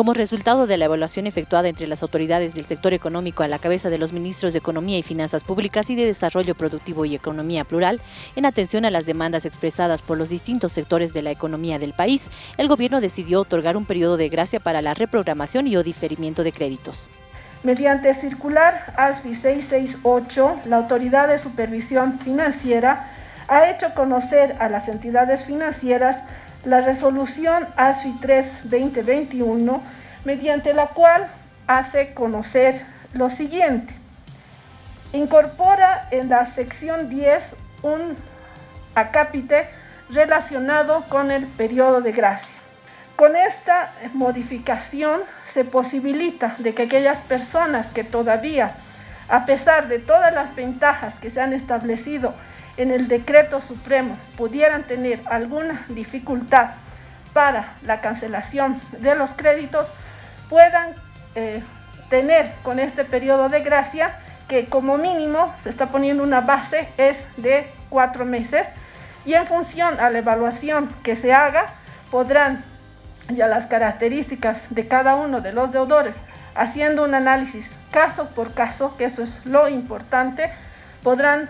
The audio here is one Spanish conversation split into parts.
Como resultado de la evaluación efectuada entre las autoridades del sector económico a la cabeza de los ministros de Economía y Finanzas Públicas y de Desarrollo Productivo y Economía Plural, en atención a las demandas expresadas por los distintos sectores de la economía del país, el gobierno decidió otorgar un periodo de gracia para la reprogramación y o diferimiento de créditos. Mediante circular ASFI 668, la Autoridad de Supervisión Financiera ha hecho conocer a las entidades financieras la resolución ASFI 3-2021, mediante la cual hace conocer lo siguiente. Incorpora en la sección 10 un acápite relacionado con el periodo de gracia. Con esta modificación se posibilita de que aquellas personas que todavía, a pesar de todas las ventajas que se han establecido en el decreto supremo pudieran tener alguna dificultad para la cancelación de los créditos, puedan eh, tener con este periodo de gracia que como mínimo se está poniendo una base es de cuatro meses y en función a la evaluación que se haga podrán ya las características de cada uno de los deudores haciendo un análisis caso por caso, que eso es lo importante, podrán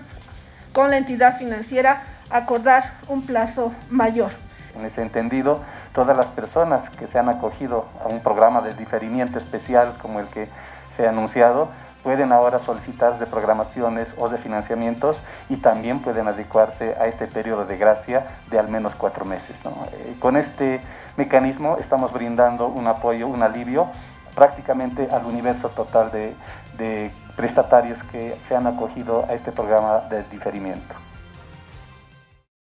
con la entidad financiera acordar un plazo mayor. En ese entendido, todas las personas que se han acogido a un programa de diferimiento especial como el que se ha anunciado, pueden ahora solicitar de programaciones o de financiamientos y también pueden adecuarse a este periodo de gracia de al menos cuatro meses. Eh, con este mecanismo estamos brindando un apoyo, un alivio prácticamente al universo total de, de prestatarios que se han acogido a este programa de diferimiento.